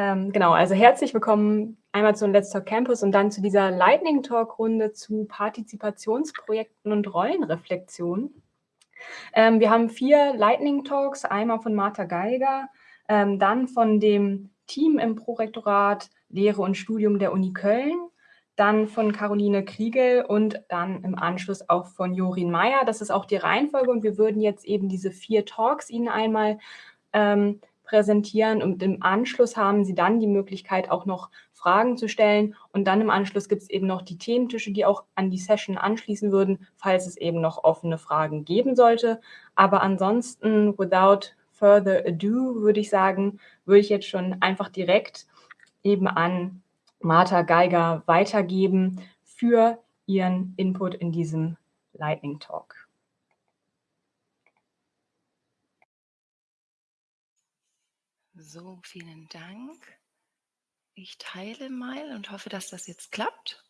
Ähm, genau, also herzlich willkommen einmal zu Let's Talk Campus und dann zu dieser Lightning Talk Runde zu Partizipationsprojekten und Rollenreflexion. Ähm, wir haben vier Lightning Talks, einmal von Martha Geiger, ähm, dann von dem Team im Prorektorat Lehre und Studium der Uni Köln, dann von Caroline Kriegel und dann im Anschluss auch von Jorin Meyer. Das ist auch die Reihenfolge und wir würden jetzt eben diese vier Talks Ihnen einmal ähm, präsentieren und im Anschluss haben Sie dann die Möglichkeit, auch noch Fragen zu stellen und dann im Anschluss gibt es eben noch die Thementische, die auch an die Session anschließen würden, falls es eben noch offene Fragen geben sollte. Aber ansonsten, without further ado, würde ich sagen, würde ich jetzt schon einfach direkt eben an Martha Geiger weitergeben für ihren Input in diesem Lightning Talk. So, vielen Dank. Ich teile mal und hoffe, dass das jetzt klappt.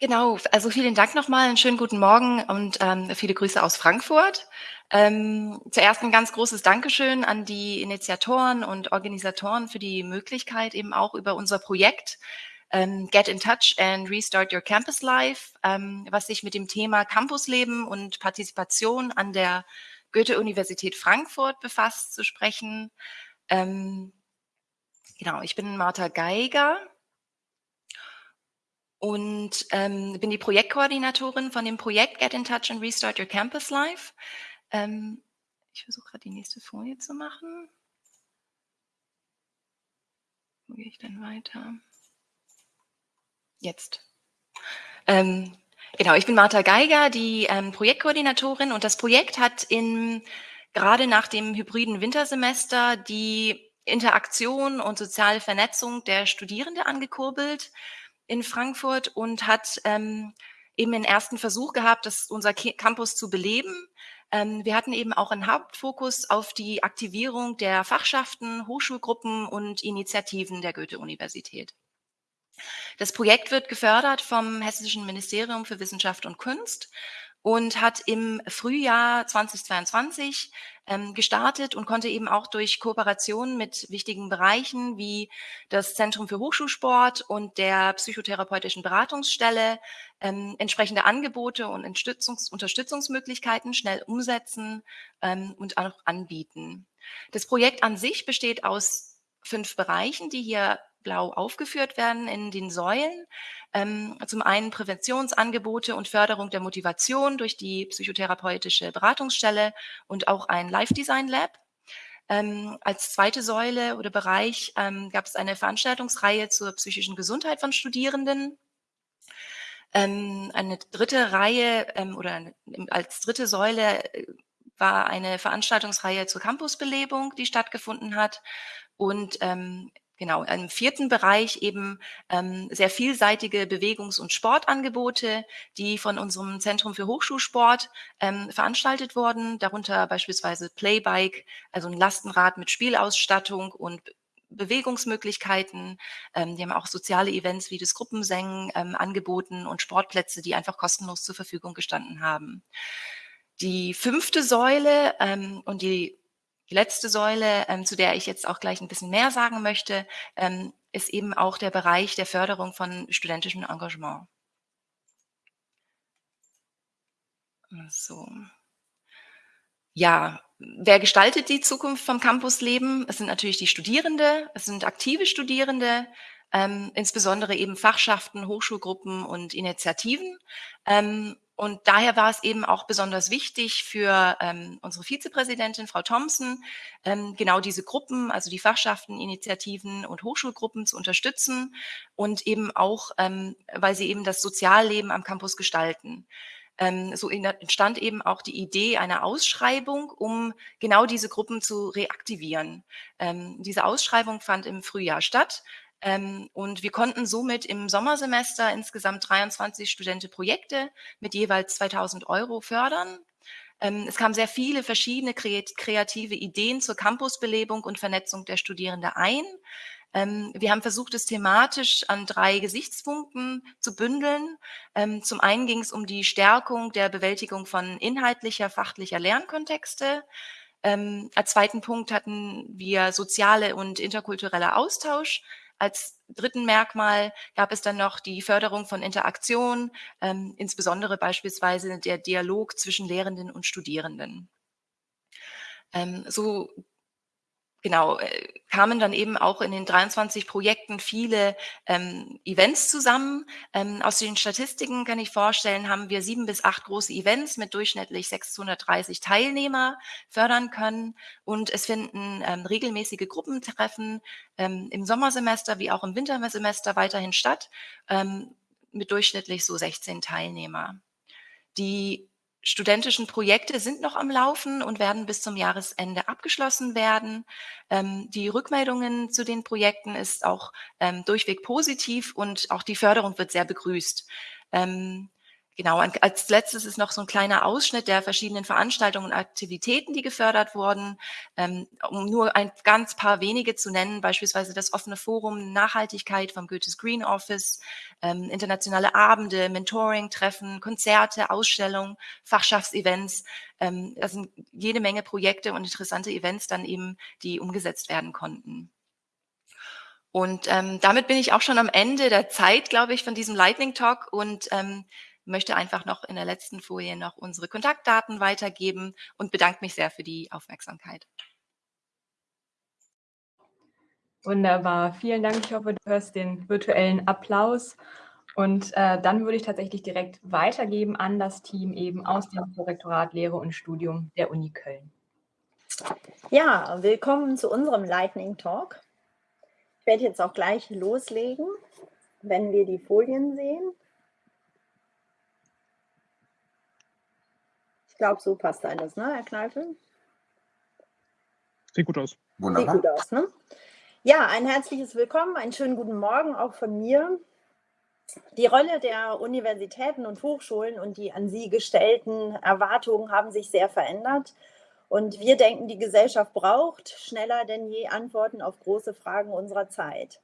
Genau, also vielen Dank nochmal, einen schönen guten Morgen und ähm, viele Grüße aus Frankfurt. Ähm, zuerst ein ganz großes Dankeschön an die Initiatoren und Organisatoren für die Möglichkeit, eben auch über unser Projekt ähm, Get in Touch and Restart Your Campus Life, ähm, was sich mit dem Thema Campusleben und Partizipation an der Goethe-Universität Frankfurt befasst, zu sprechen. Ähm, genau, ich bin Martha Geiger und ähm, bin die Projektkoordinatorin von dem Projekt Get in Touch and Restart Your Campus Life. Ähm, ich versuche gerade die nächste Folie zu machen. Wo gehe ich denn weiter? Jetzt. Ähm, genau, ich bin Martha Geiger, die ähm, Projektkoordinatorin und das Projekt hat in gerade nach dem hybriden Wintersemester die Interaktion und soziale Vernetzung der Studierende angekurbelt in Frankfurt und hat ähm, eben den ersten Versuch gehabt, das, unser Campus zu beleben. Ähm, wir hatten eben auch einen Hauptfokus auf die Aktivierung der Fachschaften, Hochschulgruppen und Initiativen der Goethe-Universität. Das Projekt wird gefördert vom Hessischen Ministerium für Wissenschaft und Kunst und hat im Frühjahr 2022 ähm, gestartet und konnte eben auch durch Kooperationen mit wichtigen Bereichen wie das Zentrum für Hochschulsport und der psychotherapeutischen Beratungsstelle ähm, entsprechende Angebote und Unterstützungs Unterstützungsmöglichkeiten schnell umsetzen ähm, und auch anbieten. Das Projekt an sich besteht aus fünf Bereichen, die hier blau aufgeführt werden in den Säulen. Ähm, zum einen Präventionsangebote und Förderung der Motivation durch die psychotherapeutische Beratungsstelle und auch ein Live-Design Lab. Ähm, als zweite Säule oder Bereich ähm, gab es eine Veranstaltungsreihe zur psychischen Gesundheit von Studierenden. Ähm, eine dritte Reihe ähm, oder als dritte Säule äh, war eine Veranstaltungsreihe zur Campusbelebung, die stattgefunden hat. Und ähm, Genau, im vierten Bereich eben ähm, sehr vielseitige Bewegungs- und Sportangebote, die von unserem Zentrum für Hochschulsport ähm, veranstaltet wurden, darunter beispielsweise Playbike, also ein Lastenrad mit Spielausstattung und Bewegungsmöglichkeiten. Ähm, die haben auch soziale Events wie das Gruppensengen ähm, angeboten und Sportplätze, die einfach kostenlos zur Verfügung gestanden haben. Die fünfte Säule ähm, und die die letzte Säule, ähm, zu der ich jetzt auch gleich ein bisschen mehr sagen möchte, ähm, ist eben auch der Bereich der Förderung von studentischem Engagement. So. Ja, wer gestaltet die Zukunft vom Campusleben? Es sind natürlich die Studierende, es sind aktive Studierende, ähm, insbesondere eben Fachschaften, Hochschulgruppen und Initiativen. Ähm, und daher war es eben auch besonders wichtig für ähm, unsere Vizepräsidentin, Frau Thompson, ähm, genau diese Gruppen, also die Fachschaften, Initiativen und Hochschulgruppen zu unterstützen und eben auch, ähm, weil sie eben das Sozialleben am Campus gestalten. Ähm, so entstand eben auch die Idee einer Ausschreibung, um genau diese Gruppen zu reaktivieren. Ähm, diese Ausschreibung fand im Frühjahr statt ähm, und wir konnten somit im Sommersemester insgesamt 23 Studentenprojekte mit jeweils 2000 Euro fördern. Ähm, es kamen sehr viele verschiedene kreative Ideen zur Campusbelebung und Vernetzung der Studierenden ein. Ähm, wir haben versucht, es thematisch an drei Gesichtspunkten zu bündeln. Ähm, zum einen ging es um die Stärkung der Bewältigung von inhaltlicher, fachlicher Lernkontexte. Ähm, als zweiten Punkt hatten wir soziale und interkultureller Austausch. Als dritten Merkmal gab es dann noch die Förderung von Interaktion, ähm, insbesondere beispielsweise der Dialog zwischen Lehrenden und Studierenden. Ähm, so genau, äh, kamen dann eben auch in den 23 Projekten viele ähm, Events zusammen. Ähm, aus den Statistiken kann ich vorstellen, haben wir sieben bis acht große Events mit durchschnittlich 630 Teilnehmer fördern können. Und es finden ähm, regelmäßige Gruppentreffen ähm, im Sommersemester wie auch im Wintersemester weiterhin statt, ähm, mit durchschnittlich so 16 Teilnehmer. Die studentischen Projekte sind noch am Laufen und werden bis zum Jahresende abgeschlossen werden. Ähm, die Rückmeldungen zu den Projekten ist auch ähm, durchweg positiv und auch die Förderung wird sehr begrüßt. Ähm, Genau, als letztes ist noch so ein kleiner Ausschnitt der verschiedenen Veranstaltungen und Aktivitäten, die gefördert wurden. Ähm, um nur ein ganz paar wenige zu nennen, beispielsweise das offene Forum Nachhaltigkeit vom Goethes Green Office, ähm, internationale Abende, Mentoring, Treffen, Konzerte, Ausstellungen, Fachschaftsevents. Ähm, das sind jede Menge Projekte und interessante Events dann eben, die umgesetzt werden konnten. Und ähm, damit bin ich auch schon am Ende der Zeit, glaube ich, von diesem Lightning Talk und ähm, möchte einfach noch in der letzten Folie noch unsere Kontaktdaten weitergeben und bedanke mich sehr für die Aufmerksamkeit. Wunderbar, vielen Dank. Ich hoffe, du hörst den virtuellen Applaus. Und äh, dann würde ich tatsächlich direkt weitergeben an das Team eben aus dem Korrektorat Lehre und Studium der Uni Köln. Ja, willkommen zu unserem Lightning Talk. Ich werde jetzt auch gleich loslegen, wenn wir die Folien sehen. Glaube, so passt alles, ne, Herr Kneifel? Sieht gut aus. Wunderbar. Sieht gut aus, ne? Ja, ein herzliches Willkommen, einen schönen guten Morgen auch von mir. Die Rolle der Universitäten und Hochschulen und die an sie gestellten Erwartungen haben sich sehr verändert. Und wir denken, die Gesellschaft braucht schneller denn je Antworten auf große Fragen unserer Zeit.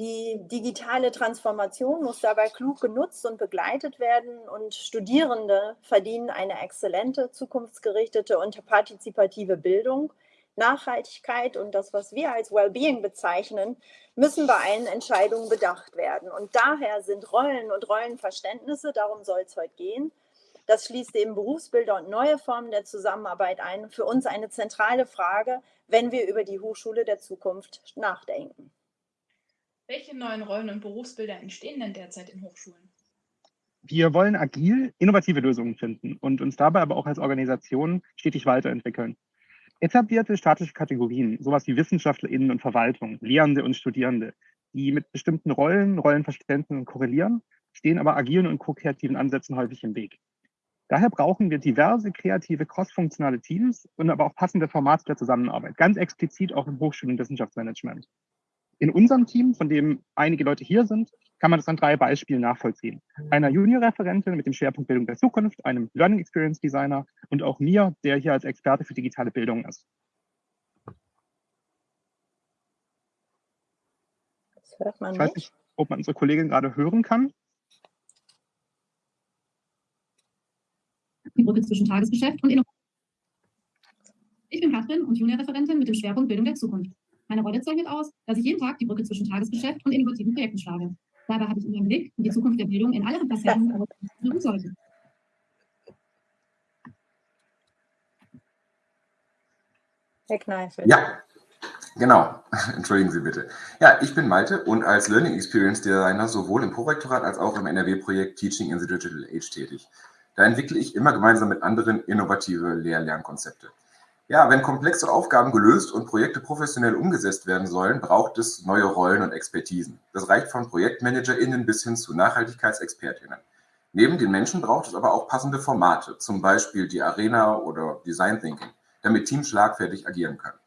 Die digitale Transformation muss dabei klug genutzt und begleitet werden und Studierende verdienen eine exzellente, zukunftsgerichtete und partizipative Bildung. Nachhaltigkeit und das, was wir als Wellbeing bezeichnen, müssen bei allen Entscheidungen bedacht werden. Und daher sind Rollen und Rollenverständnisse, darum soll es heute gehen, das schließt eben Berufsbilder und neue Formen der Zusammenarbeit ein, für uns eine zentrale Frage, wenn wir über die Hochschule der Zukunft nachdenken. Welche neuen Rollen und Berufsbilder entstehen denn derzeit in Hochschulen? Wir wollen agil innovative Lösungen finden und uns dabei aber auch als Organisation stetig weiterentwickeln. Etablierte staatliche Kategorien, sowas wie WissenschaftlerInnen und Verwaltung, Lehrende und Studierende, die mit bestimmten Rollen, Rollenverständnissen korrelieren, stehen aber agilen und ko-kreativen Ansätzen häufig im Weg. Daher brauchen wir diverse kreative, crossfunktionale Teams und aber auch passende Formate der Zusammenarbeit, ganz explizit auch im Hochschul- und Wissenschaftsmanagement. In unserem Team, von dem einige Leute hier sind, kann man das an drei Beispielen nachvollziehen. Einer Junior-Referentin mit dem Schwerpunkt Bildung der Zukunft, einem Learning Experience Designer und auch mir, der hier als Experte für digitale Bildung ist. Das hört man ich weiß nicht, ob man unsere Kollegin gerade hören kann. Die Brücke zwischen Tagesgeschäft und Innovation. Ich bin Katrin und Junior-Referentin mit dem Schwerpunkt Bildung der Zukunft. Meine Rolle zeichnet aus, dass ich jeden Tag die Brücke zwischen Tagesgeschäft und innovativen Projekten schlage. Dabei habe ich immer im Blick, wie die Zukunft der Bildung in allen Facetten wirken sollte. Herr Kneifel. Ja, genau. Entschuldigen Sie bitte. Ja, ich bin Malte und als Learning Experience Designer sowohl im Prorektorat als auch im NRW-Projekt Teaching in the Digital Age tätig. Da entwickle ich immer gemeinsam mit anderen innovative Lehr-Lernkonzepte. Ja, wenn komplexe Aufgaben gelöst und Projekte professionell umgesetzt werden sollen, braucht es neue Rollen und Expertisen. Das reicht von ProjektmanagerInnen bis hin zu NachhaltigkeitsexpertInnen. Neben den Menschen braucht es aber auch passende Formate, zum Beispiel die Arena oder Design Thinking, damit Teams schlagfertig agieren können.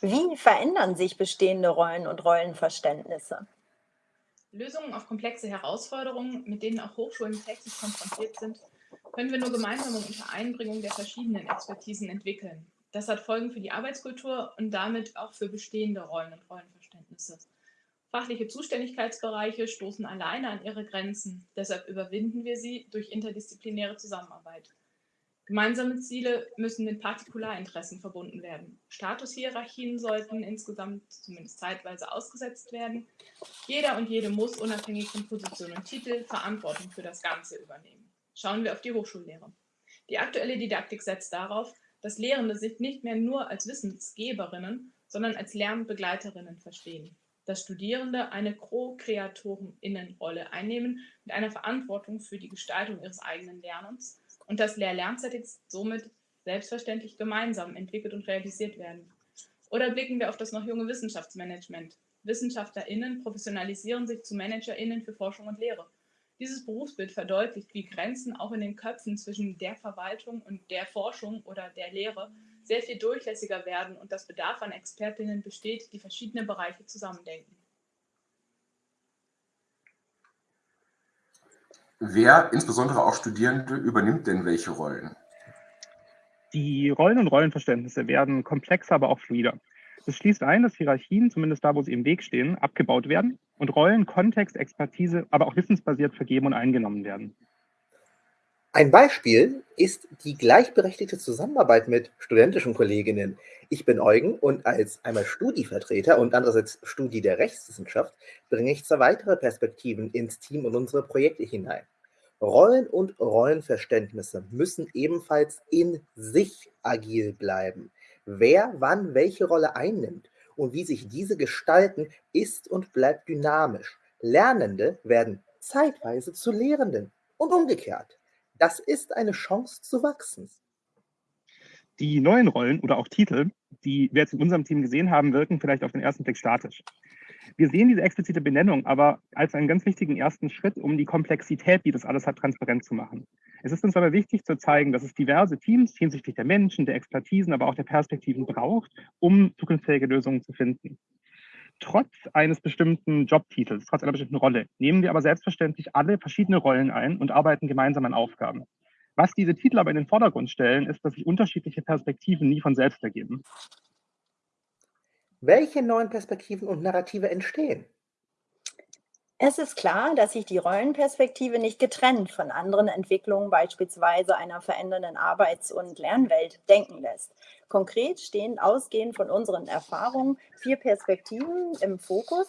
Wie verändern sich bestehende Rollen und Rollenverständnisse? Lösungen auf komplexe Herausforderungen, mit denen auch Hochschulen täglich konfrontiert sind, können wir nur gemeinsam und unter Einbringung der verschiedenen Expertisen entwickeln. Das hat Folgen für die Arbeitskultur und damit auch für bestehende Rollen und Rollenverständnisse. Fachliche Zuständigkeitsbereiche stoßen alleine an ihre Grenzen. Deshalb überwinden wir sie durch interdisziplinäre Zusammenarbeit. Gemeinsame Ziele müssen mit Partikularinteressen verbunden werden. Statushierarchien sollten insgesamt zumindest zeitweise ausgesetzt werden. Jeder und jede muss unabhängig von Position und Titel Verantwortung für das Ganze übernehmen. Schauen wir auf die Hochschullehre. Die aktuelle Didaktik setzt darauf, dass Lehrende sich nicht mehr nur als Wissensgeberinnen, sondern als Lernbegleiterinnen verstehen. Dass Studierende eine Co-KreatorInnenrolle einnehmen mit einer Verantwortung für die Gestaltung ihres eigenen Lernens und dass Lehr-Lernsettings somit selbstverständlich gemeinsam entwickelt und realisiert werden. Oder blicken wir auf das noch junge Wissenschaftsmanagement. WissenschaftlerInnen professionalisieren sich zu ManagerInnen für Forschung und Lehre. Dieses Berufsbild verdeutlicht, wie Grenzen auch in den Köpfen zwischen der Verwaltung und der Forschung oder der Lehre sehr viel durchlässiger werden und dass Bedarf an Expertinnen besteht, die verschiedene Bereiche zusammendenken. Wer, insbesondere auch Studierende, übernimmt denn welche Rollen? Die Rollen und Rollenverständnisse werden komplexer, aber auch fluider. Das schließt ein, dass Hierarchien, zumindest da, wo sie im Weg stehen, abgebaut werden und Rollen, Kontext, Expertise, aber auch wissensbasiert vergeben und eingenommen werden. Ein Beispiel ist die gleichberechtigte Zusammenarbeit mit studentischen Kolleginnen. Ich bin Eugen und als einmal Studievertreter und andererseits Studi der Rechtswissenschaft bringe ich zwei weitere Perspektiven ins Team und unsere Projekte hinein. Rollen und Rollenverständnisse müssen ebenfalls in sich agil bleiben. Wer wann welche Rolle einnimmt und wie sich diese gestalten, ist und bleibt dynamisch. Lernende werden zeitweise zu Lehrenden und umgekehrt. Das ist eine Chance zu wachsen. Die neuen Rollen oder auch Titel, die wir jetzt in unserem Team gesehen haben, wirken vielleicht auf den ersten Blick statisch. Wir sehen diese explizite Benennung aber als einen ganz wichtigen ersten Schritt, um die Komplexität, die das alles hat, transparent zu machen. Es ist uns aber wichtig zu zeigen, dass es diverse Teams hinsichtlich der Menschen, der Expertisen, aber auch der Perspektiven braucht, um zukunftsfähige Lösungen zu finden. Trotz eines bestimmten Jobtitels, trotz einer bestimmten Rolle, nehmen wir aber selbstverständlich alle verschiedene Rollen ein und arbeiten gemeinsam an Aufgaben. Was diese Titel aber in den Vordergrund stellen, ist, dass sich unterschiedliche Perspektiven nie von selbst ergeben. Welche neuen Perspektiven und Narrative entstehen? Es ist klar, dass sich die Rollenperspektive nicht getrennt von anderen Entwicklungen, beispielsweise einer verändernden Arbeits- und Lernwelt, denken lässt. Konkret stehen ausgehend von unseren Erfahrungen vier Perspektiven im Fokus,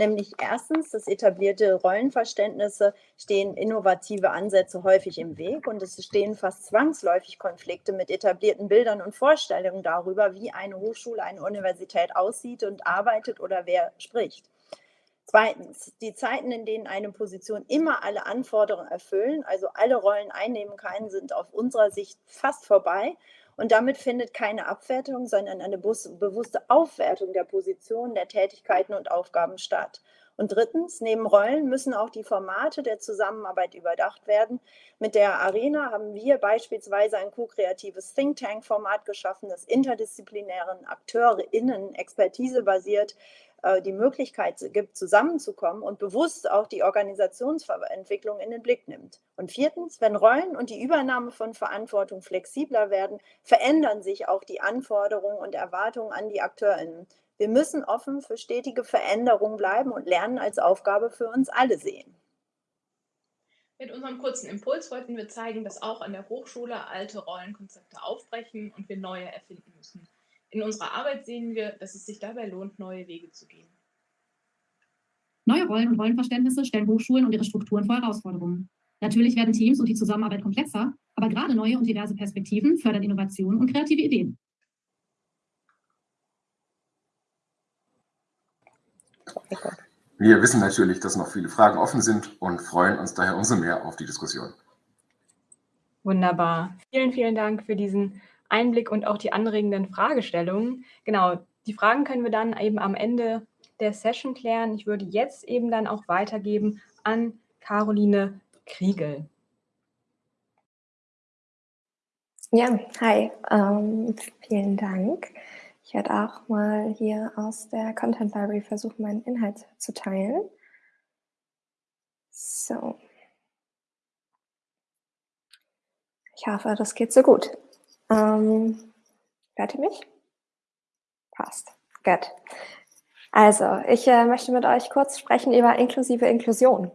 nämlich erstens das etablierte Rollenverständnisse stehen innovative Ansätze häufig im Weg und es stehen fast zwangsläufig Konflikte mit etablierten Bildern und Vorstellungen darüber, wie eine Hochschule, eine Universität aussieht und arbeitet oder wer spricht. Zweitens, die Zeiten, in denen eine Position immer alle Anforderungen erfüllen, also alle Rollen einnehmen kann, sind auf unserer Sicht fast vorbei. Und damit findet keine Abwertung, sondern eine bewusste Aufwertung der Position, der Tätigkeiten und Aufgaben statt. Und drittens, neben Rollen müssen auch die Formate der Zusammenarbeit überdacht werden. Mit der Arena haben wir beispielsweise ein co-kreatives Think Tank-Format geschaffen, das interdisziplinären AkteurInnen expertisebasiert äh, die Möglichkeit gibt, zusammenzukommen und bewusst auch die Organisationsentwicklung in den Blick nimmt. Und viertens, wenn Rollen und die Übernahme von Verantwortung flexibler werden, verändern sich auch die Anforderungen und Erwartungen an die AkteurInnen. Wir müssen offen für stetige Veränderungen bleiben und Lernen als Aufgabe für uns alle sehen. Mit unserem kurzen Impuls wollten wir zeigen, dass auch an der Hochschule alte Rollenkonzepte aufbrechen und wir neue erfinden müssen. In unserer Arbeit sehen wir, dass es sich dabei lohnt, neue Wege zu gehen. Neue Rollen und Rollenverständnisse stellen Hochschulen und ihre Strukturen vor Herausforderungen. Natürlich werden Teams und die Zusammenarbeit komplexer, aber gerade neue und diverse Perspektiven fördern Innovation und kreative Ideen. Wir wissen natürlich, dass noch viele Fragen offen sind und freuen uns daher umso mehr auf die Diskussion. Wunderbar. Vielen, vielen Dank für diesen Einblick und auch die anregenden Fragestellungen. Genau, die Fragen können wir dann eben am Ende der Session klären. Ich würde jetzt eben dann auch weitergeben an Caroline Kriegel. Ja, hi, ähm, vielen Dank. Ich werde auch mal hier aus der Content Library versuchen, meinen Inhalt zu teilen. So. Ich hoffe, das geht so gut. Ähm, hört ihr mich? Passt. Gut. Also, ich äh, möchte mit euch kurz sprechen über inklusive Inklusion.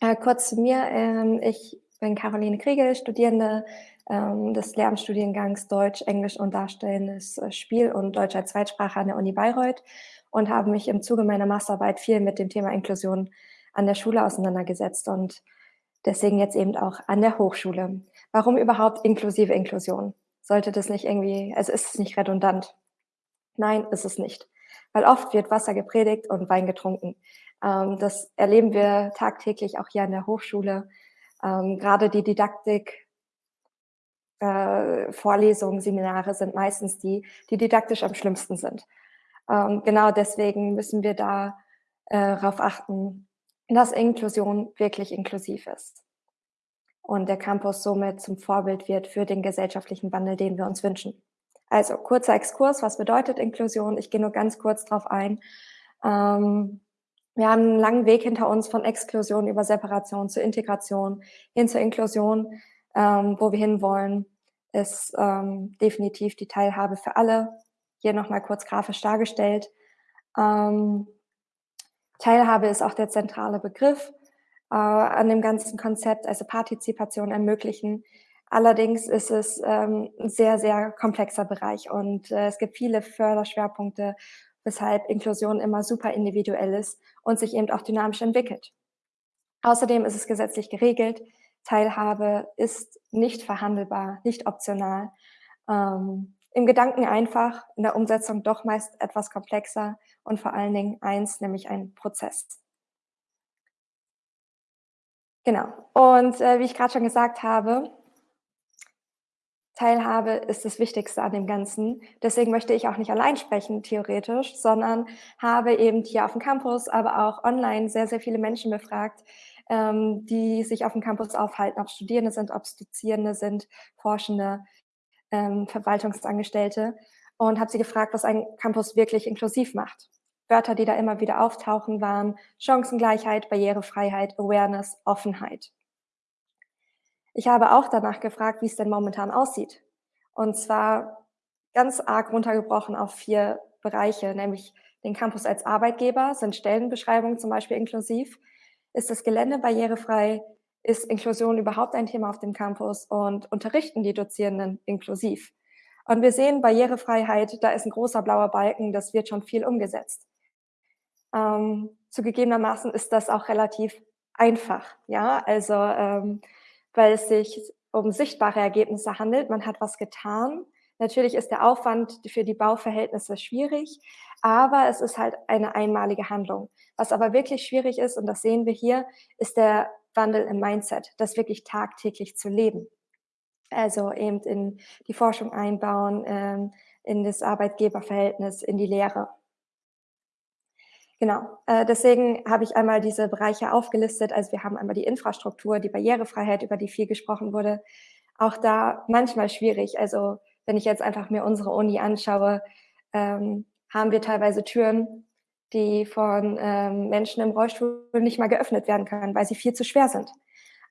Äh, kurz zu mir. Ähm, ich bin Caroline Kriegel, Studierende ähm, des Lehramtsstudiengangs Deutsch, Englisch und Darstellendes äh, Spiel und Deutsch als Zweitsprache an der Uni Bayreuth und habe mich im Zuge meiner Masterarbeit viel mit dem Thema Inklusion an der Schule auseinandergesetzt und deswegen jetzt eben auch an der Hochschule. Warum überhaupt inklusive Inklusion? Sollte das nicht irgendwie, also ist es nicht redundant? Nein, ist es nicht. Weil oft wird Wasser gepredigt und Wein getrunken. Ähm, das erleben wir tagtäglich auch hier an der Hochschule. Ähm, gerade die Didaktik, äh, Vorlesungen, Seminare sind meistens die, die didaktisch am schlimmsten sind. Ähm, genau deswegen müssen wir da äh, darauf achten, dass Inklusion wirklich inklusiv ist und der Campus somit zum Vorbild wird für den gesellschaftlichen Wandel, den wir uns wünschen. Also kurzer Exkurs, was bedeutet Inklusion? Ich gehe nur ganz kurz drauf ein. Ähm, wir haben einen langen Weg hinter uns von Exklusion über Separation zu Integration hin zur Inklusion, ähm, wo wir hinwollen, ist ähm, definitiv die Teilhabe für alle. Hier nochmal kurz grafisch dargestellt. Ähm, Teilhabe ist auch der zentrale Begriff äh, an dem ganzen Konzept, also Partizipation ermöglichen. Allerdings ist es ähm, ein sehr, sehr komplexer Bereich und äh, es gibt viele Förderschwerpunkte, weshalb Inklusion immer super individuell ist und sich eben auch dynamisch entwickelt. Außerdem ist es gesetzlich geregelt. Teilhabe ist nicht verhandelbar, nicht optional. Ähm, Im Gedanken einfach, in der Umsetzung doch meist etwas komplexer und vor allen Dingen eins, nämlich ein Prozess. Genau. Und äh, wie ich gerade schon gesagt habe, Teilhabe ist das Wichtigste an dem Ganzen. Deswegen möchte ich auch nicht allein sprechen, theoretisch, sondern habe eben hier auf dem Campus, aber auch online sehr, sehr viele Menschen befragt, ähm, die sich auf dem Campus aufhalten, ob Studierende sind, ob es Dozierende sind, Forschende, ähm, Verwaltungsangestellte und habe sie gefragt, was ein Campus wirklich inklusiv macht. Wörter, die da immer wieder auftauchen, waren Chancengleichheit, Barrierefreiheit, Awareness, Offenheit. Ich habe auch danach gefragt, wie es denn momentan aussieht. Und zwar ganz arg runtergebrochen auf vier Bereiche, nämlich den Campus als Arbeitgeber, sind Stellenbeschreibungen zum Beispiel inklusiv, ist das Gelände barrierefrei, ist Inklusion überhaupt ein Thema auf dem Campus und unterrichten die Dozierenden inklusiv. Und wir sehen Barrierefreiheit, da ist ein großer blauer Balken, das wird schon viel umgesetzt. Ähm, zugegebenermaßen ist das auch relativ einfach, ja, also ähm, weil es sich um sichtbare Ergebnisse handelt. Man hat was getan. Natürlich ist der Aufwand für die Bauverhältnisse schwierig, aber es ist halt eine einmalige Handlung. Was aber wirklich schwierig ist, und das sehen wir hier, ist der Wandel im Mindset, das wirklich tagtäglich zu leben. Also eben in die Forschung einbauen, ähm, in das Arbeitgeberverhältnis, in die Lehre. Genau, äh, deswegen habe ich einmal diese Bereiche aufgelistet. Also wir haben einmal die Infrastruktur, die Barrierefreiheit, über die viel gesprochen wurde. Auch da manchmal schwierig. Also wenn ich jetzt einfach mir unsere Uni anschaue, ähm, haben wir teilweise Türen, die von ähm, Menschen im Rollstuhl nicht mal geöffnet werden können, weil sie viel zu schwer sind.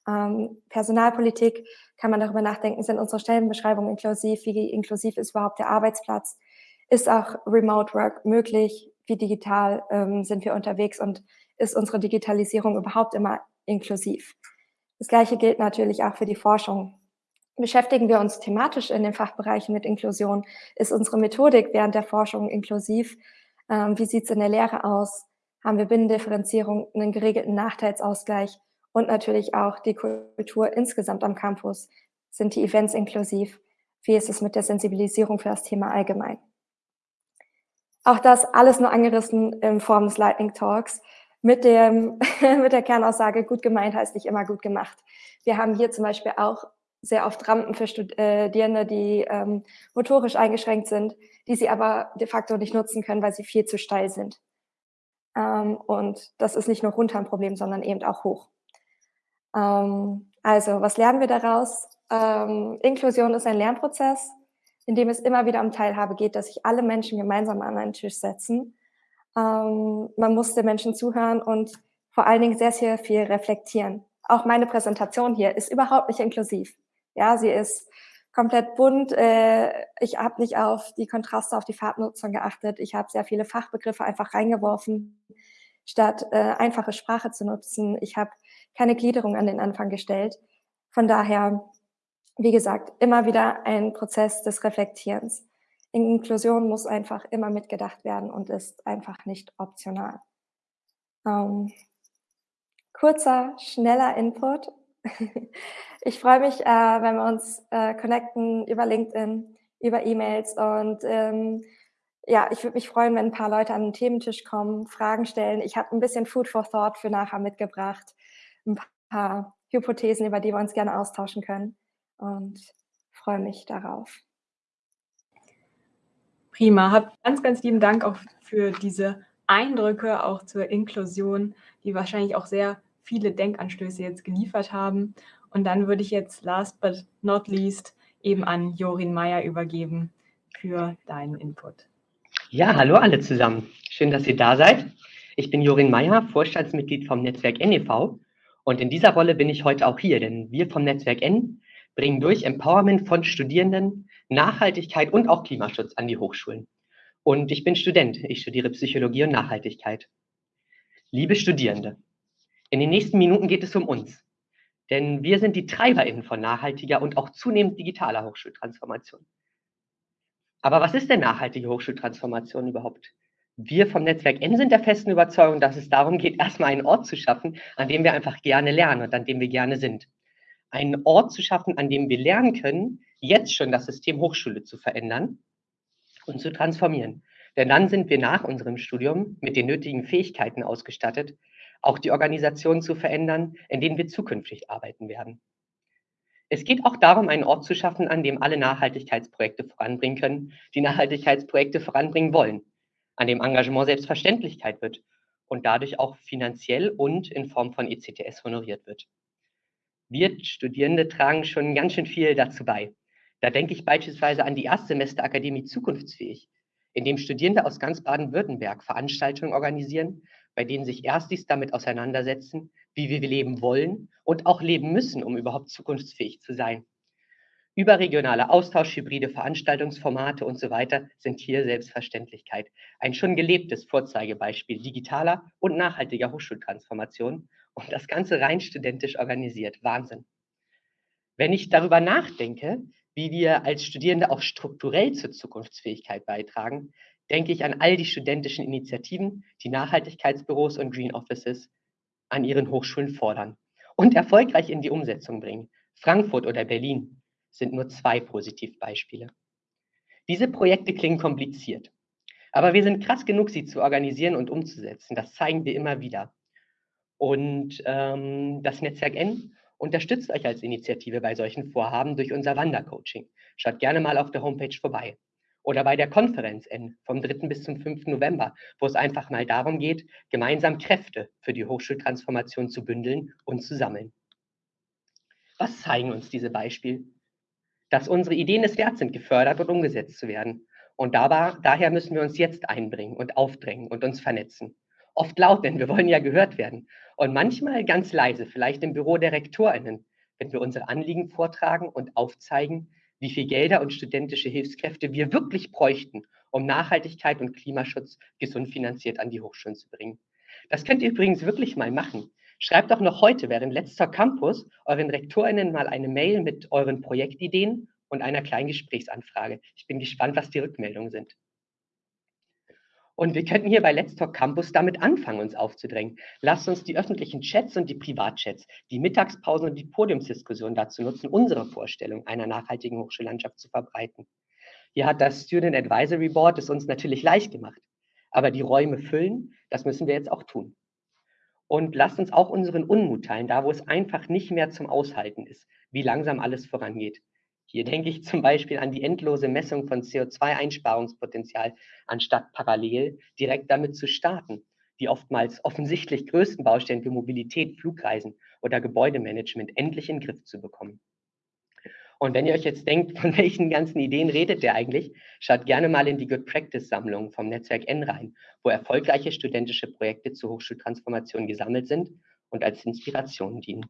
Ähm, Personalpolitik kann man darüber nachdenken, sind unsere Stellenbeschreibungen inklusiv, wie inklusiv ist überhaupt der Arbeitsplatz, ist auch Remote Work möglich, wie digital ähm, sind wir unterwegs und ist unsere Digitalisierung überhaupt immer inklusiv. Das Gleiche gilt natürlich auch für die Forschung. Beschäftigen wir uns thematisch in den Fachbereichen mit Inklusion? Ist unsere Methodik während der Forschung inklusiv? Ähm, wie sieht es in der Lehre aus? Haben wir Binnendifferenzierung, einen geregelten Nachteilsausgleich und natürlich auch die Kultur insgesamt am Campus? Sind die Events inklusiv? Wie ist es mit der Sensibilisierung für das Thema allgemein? Auch das alles nur angerissen in Form des Lightning Talks mit, dem, mit der Kernaussage, gut gemeint heißt nicht immer gut gemacht. Wir haben hier zum Beispiel auch sehr oft Rampen für Studierende, die ähm, motorisch eingeschränkt sind, die sie aber de facto nicht nutzen können, weil sie viel zu steil sind. Ähm, und das ist nicht nur runter ein Problem, sondern eben auch hoch. Ähm, also, was lernen wir daraus? Ähm, Inklusion ist ein Lernprozess in dem es immer wieder um Teilhabe geht, dass sich alle Menschen gemeinsam an einen Tisch setzen. Ähm, man muss den Menschen zuhören und vor allen Dingen sehr, sehr viel reflektieren. Auch meine Präsentation hier ist überhaupt nicht inklusiv. Ja, sie ist komplett bunt. Äh, ich habe nicht auf die Kontraste, auf die Farbnutzung geachtet. Ich habe sehr viele Fachbegriffe einfach reingeworfen, statt äh, einfache Sprache zu nutzen. Ich habe keine Gliederung an den Anfang gestellt. Von daher, wie gesagt, immer wieder ein Prozess des Reflektierens. Inklusion muss einfach immer mitgedacht werden und ist einfach nicht optional. Ähm, kurzer, schneller Input. ich freue mich, äh, wenn wir uns äh, connecten über LinkedIn, über E-Mails und ähm, ja, ich würde mich freuen, wenn ein paar Leute an den Thementisch kommen, Fragen stellen. Ich habe ein bisschen Food for Thought für nachher mitgebracht, ein paar Hypothesen, über die wir uns gerne austauschen können und freue mich darauf. Prima, hab ganz, ganz lieben Dank auch für diese Eindrücke, auch zur Inklusion, die wahrscheinlich auch sehr viele Denkanstöße jetzt geliefert haben. Und dann würde ich jetzt last but not least eben an Jorin Meyer übergeben für deinen Input. Ja, hallo alle zusammen. Schön, dass ihr da seid. Ich bin Jorin Meyer, Vorstandsmitglied vom Netzwerk NEV. Und in dieser Rolle bin ich heute auch hier, denn wir vom Netzwerk N bringen durch Empowerment von Studierenden Nachhaltigkeit und auch Klimaschutz an die Hochschulen. Und ich bin Student. Ich studiere Psychologie und Nachhaltigkeit. Liebe Studierende, in den nächsten Minuten geht es um uns. Denn wir sind die TreiberInnen von nachhaltiger und auch zunehmend digitaler Hochschultransformation. Aber was ist denn nachhaltige Hochschultransformation überhaupt? Wir vom Netzwerk N sind der festen Überzeugung, dass es darum geht, erstmal einen Ort zu schaffen, an dem wir einfach gerne lernen und an dem wir gerne sind. Einen Ort zu schaffen, an dem wir lernen können, jetzt schon das System Hochschule zu verändern und zu transformieren. Denn dann sind wir nach unserem Studium mit den nötigen Fähigkeiten ausgestattet, auch die Organisation zu verändern, in denen wir zukünftig arbeiten werden. Es geht auch darum, einen Ort zu schaffen, an dem alle Nachhaltigkeitsprojekte voranbringen können, die Nachhaltigkeitsprojekte voranbringen wollen, an dem Engagement Selbstverständlichkeit wird und dadurch auch finanziell und in Form von ECTS honoriert wird. Wir Studierende tragen schon ganz schön viel dazu bei. Da denke ich beispielsweise an die Erstsemesterakademie Zukunftsfähig, in dem Studierende aus ganz Baden-Württemberg Veranstaltungen organisieren, bei denen sich Erstis damit auseinandersetzen, wie wir leben wollen und auch leben müssen, um überhaupt zukunftsfähig zu sein. Überregionaler Austausch, hybride Veranstaltungsformate und so weiter sind hier Selbstverständlichkeit. Ein schon gelebtes Vorzeigebeispiel digitaler und nachhaltiger Hochschultransformation und das Ganze rein studentisch organisiert. Wahnsinn. Wenn ich darüber nachdenke, wie wir als Studierende auch strukturell zur Zukunftsfähigkeit beitragen, denke ich an all die studentischen Initiativen, die Nachhaltigkeitsbüros und Green Offices an ihren Hochschulen fordern und erfolgreich in die Umsetzung bringen. Frankfurt oder Berlin sind nur zwei Positivbeispiele. Diese Projekte klingen kompliziert, aber wir sind krass genug, sie zu organisieren und umzusetzen. Das zeigen wir immer wieder. Und ähm, das Netzwerk N unterstützt euch als Initiative bei solchen Vorhaben durch unser Wandercoaching. Schaut gerne mal auf der Homepage vorbei oder bei der Konferenz N vom 3. bis zum 5. November, wo es einfach mal darum geht, gemeinsam Kräfte für die Hochschultransformation zu bündeln und zu sammeln. Was zeigen uns diese Beispiele? Dass unsere Ideen es wert sind, gefördert und umgesetzt zu werden. Und dabei, daher müssen wir uns jetzt einbringen und aufdrängen und uns vernetzen. Oft laut, denn wir wollen ja gehört werden. Und manchmal ganz leise, vielleicht im Büro der RektorInnen, wenn wir unsere Anliegen vortragen und aufzeigen, wie viel Gelder und studentische Hilfskräfte wir wirklich bräuchten, um Nachhaltigkeit und Klimaschutz gesund finanziert an die Hochschulen zu bringen. Das könnt ihr übrigens wirklich mal machen. Schreibt doch noch heute während letzter Campus euren RektorInnen mal eine Mail mit euren Projektideen und einer kleinen Gesprächsanfrage. Ich bin gespannt, was die Rückmeldungen sind. Und wir könnten hier bei Let's Talk Campus damit anfangen, uns aufzudrängen. Lasst uns die öffentlichen Chats und die Privatchats, die Mittagspausen und die Podiumsdiskussion dazu nutzen, unsere Vorstellung einer nachhaltigen Hochschullandschaft zu verbreiten. Hier hat das Student Advisory Board es uns natürlich leicht gemacht. Aber die Räume füllen, das müssen wir jetzt auch tun. Und lasst uns auch unseren Unmut teilen, da wo es einfach nicht mehr zum Aushalten ist, wie langsam alles vorangeht. Hier denke ich zum Beispiel an die endlose Messung von CO2-Einsparungspotenzial, anstatt parallel direkt damit zu starten, die oftmals offensichtlich größten Baustellen für Mobilität, Flugreisen oder Gebäudemanagement endlich in den Griff zu bekommen. Und wenn ihr euch jetzt denkt, von welchen ganzen Ideen redet der eigentlich, schaut gerne mal in die Good Practice Sammlung vom Netzwerk N rein, wo erfolgreiche studentische Projekte zur Hochschultransformation gesammelt sind und als Inspiration dienen.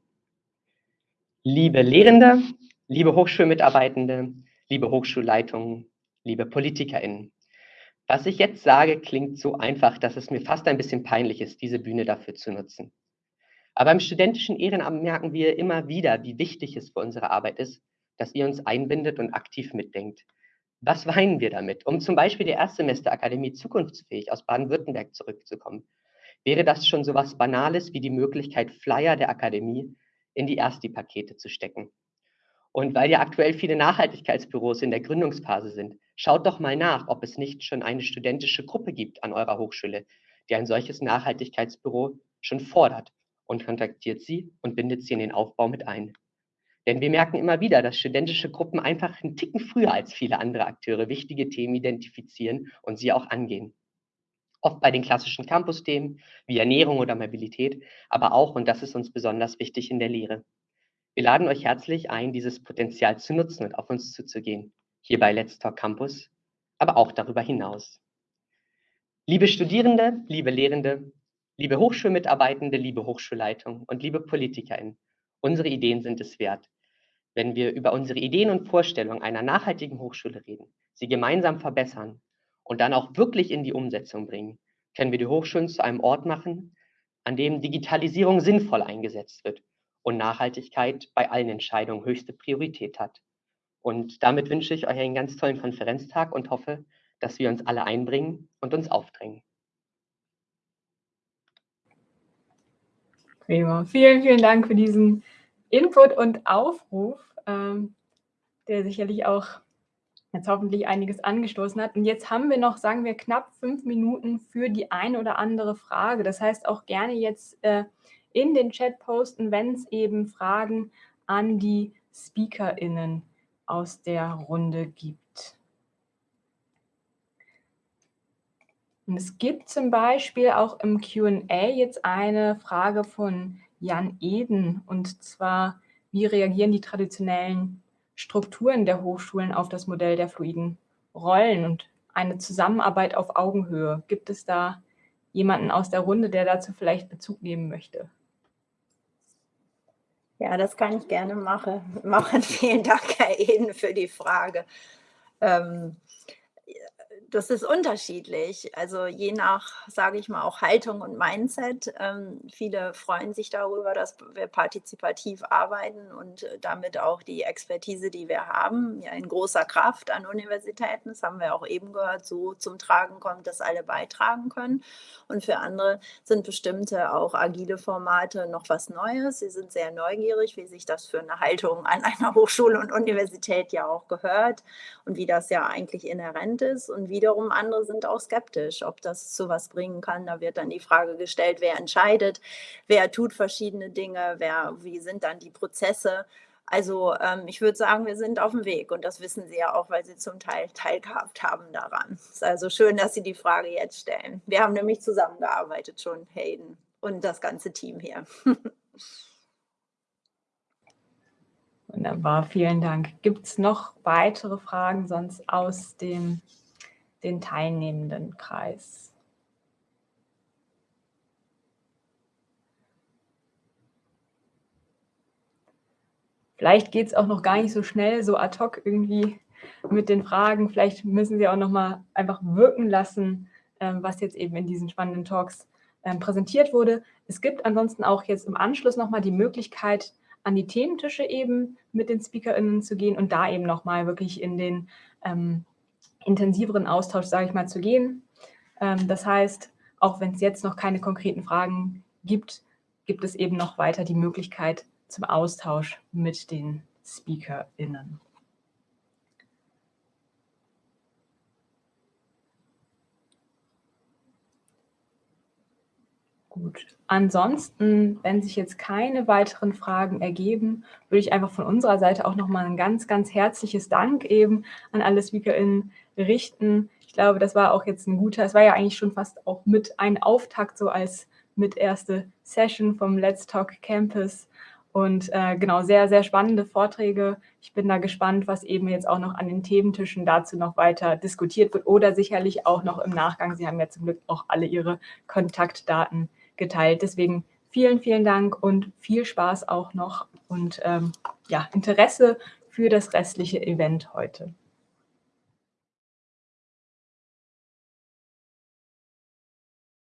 Liebe Lehrende, Liebe Hochschulmitarbeitende, liebe Hochschulleitungen, liebe PolitikerInnen, was ich jetzt sage, klingt so einfach, dass es mir fast ein bisschen peinlich ist, diese Bühne dafür zu nutzen. Aber im studentischen Ehrenamt merken wir immer wieder, wie wichtig es für unsere Arbeit ist, dass ihr uns einbindet und aktiv mitdenkt. Was weinen wir damit? Um zum Beispiel der Erstsemesterakademie zukunftsfähig aus Baden-Württemberg zurückzukommen, wäre das schon so was Banales wie die Möglichkeit, Flyer der Akademie in die Ersti-Pakete zu stecken. Und weil ja aktuell viele Nachhaltigkeitsbüros in der Gründungsphase sind, schaut doch mal nach, ob es nicht schon eine studentische Gruppe gibt an eurer Hochschule, die ein solches Nachhaltigkeitsbüro schon fordert und kontaktiert sie und bindet sie in den Aufbau mit ein. Denn wir merken immer wieder, dass studentische Gruppen einfach einen Ticken früher als viele andere Akteure wichtige Themen identifizieren und sie auch angehen. Oft bei den klassischen Campus-Themen wie Ernährung oder Mobilität, aber auch, und das ist uns besonders wichtig, in der Lehre. Wir laden euch herzlich ein, dieses Potenzial zu nutzen und auf uns zuzugehen. Hier bei Let's Talk Campus, aber auch darüber hinaus. Liebe Studierende, liebe Lehrende, liebe Hochschulmitarbeitende, liebe Hochschulleitung und liebe PolitikerInnen, unsere Ideen sind es wert. Wenn wir über unsere Ideen und Vorstellungen einer nachhaltigen Hochschule reden, sie gemeinsam verbessern und dann auch wirklich in die Umsetzung bringen, können wir die Hochschulen zu einem Ort machen, an dem Digitalisierung sinnvoll eingesetzt wird und Nachhaltigkeit bei allen Entscheidungen höchste Priorität hat. Und damit wünsche ich euch einen ganz tollen Konferenztag und hoffe, dass wir uns alle einbringen und uns aufdrängen. Prima. Vielen, vielen Dank für diesen Input und Aufruf, ähm, der sicherlich auch jetzt hoffentlich einiges angestoßen hat. Und jetzt haben wir noch, sagen wir, knapp fünf Minuten für die eine oder andere Frage. Das heißt auch gerne jetzt äh, in den Chat posten, wenn es eben Fragen an die SpeakerInnen aus der Runde gibt. Und es gibt zum Beispiel auch im Q&A jetzt eine Frage von Jan Eden, und zwar, wie reagieren die traditionellen Strukturen der Hochschulen auf das Modell der fluiden Rollen und eine Zusammenarbeit auf Augenhöhe? Gibt es da jemanden aus der Runde, der dazu vielleicht Bezug nehmen möchte? Ja, das kann ich gerne mache, machen. Vielen Dank, Herr Eden, für die Frage. Ähm, das ist unterschiedlich. Also je nach, sage ich mal, auch Haltung und Mindset. Ähm, viele freuen sich darüber, dass wir partizipativ arbeiten und äh, damit auch die Expertise, die wir haben, ja in großer Kraft an Universitäten, das haben wir auch eben gehört, so zum Tragen kommt, dass alle beitragen können. Und für andere sind bestimmte auch agile Formate noch was Neues. Sie sind sehr neugierig, wie sich das für eine Haltung an einer Hochschule und Universität ja auch gehört und wie das ja eigentlich inhärent ist und wie wiederum andere sind auch skeptisch, ob das zu was bringen kann. Da wird dann die Frage gestellt, wer entscheidet, wer tut verschiedene Dinge, wer, wie sind dann die Prozesse. Also ähm, ich würde sagen, wir sind auf dem Weg und das wissen Sie ja auch, weil Sie zum Teil teilgehabt haben daran. Es ist also schön, dass Sie die Frage jetzt stellen. Wir haben nämlich zusammengearbeitet schon, Hayden und das ganze Team hier. Wunderbar, vielen Dank. Gibt es noch weitere Fragen sonst aus dem den teilnehmenden Kreis. Vielleicht geht es auch noch gar nicht so schnell, so ad hoc irgendwie mit den Fragen. Vielleicht müssen Sie auch noch mal einfach wirken lassen, ähm, was jetzt eben in diesen spannenden Talks ähm, präsentiert wurde. Es gibt ansonsten auch jetzt im Anschluss noch mal die Möglichkeit, an die Thementische eben mit den SpeakerInnen zu gehen und da eben noch mal wirklich in den ähm, intensiveren Austausch, sage ich mal, zu gehen. Ähm, das heißt, auch wenn es jetzt noch keine konkreten Fragen gibt, gibt es eben noch weiter die Möglichkeit zum Austausch mit den SpeakerInnen. Gut. Ansonsten, wenn sich jetzt keine weiteren Fragen ergeben, würde ich einfach von unserer Seite auch nochmal ein ganz, ganz herzliches Dank eben an alle SpeakerInnen richten. Ich glaube, das war auch jetzt ein guter, es war ja eigentlich schon fast auch mit ein Auftakt so als mit erste Session vom Let's Talk Campus und äh, genau, sehr, sehr spannende Vorträge. Ich bin da gespannt, was eben jetzt auch noch an den Thementischen dazu noch weiter diskutiert wird oder sicherlich auch noch im Nachgang. Sie haben ja zum Glück auch alle Ihre Kontaktdaten geteilt. Deswegen vielen, vielen Dank und viel Spaß auch noch und ähm, ja, Interesse für das restliche Event heute.